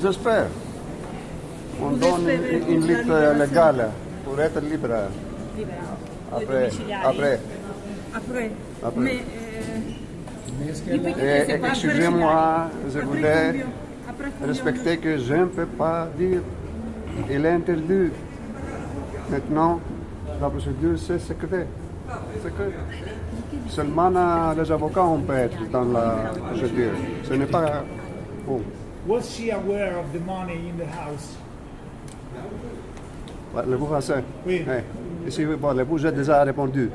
J'espère. On Vous donne une, une lutte libération légale pour être libre. Libera. Après, après. Après. Après. Mais euh, pas excusez-moi, je voulais respecter que je ne peux pas dire. Il est interdit. Maintenant, la procédure, c'est secret. Secret. Seulement euh, les avocats on peut être dans la procédure. Ce n'est pas bon. Was she aware of the money in the house? Français? Oui. Ici, bon, j'ai déjà répondu.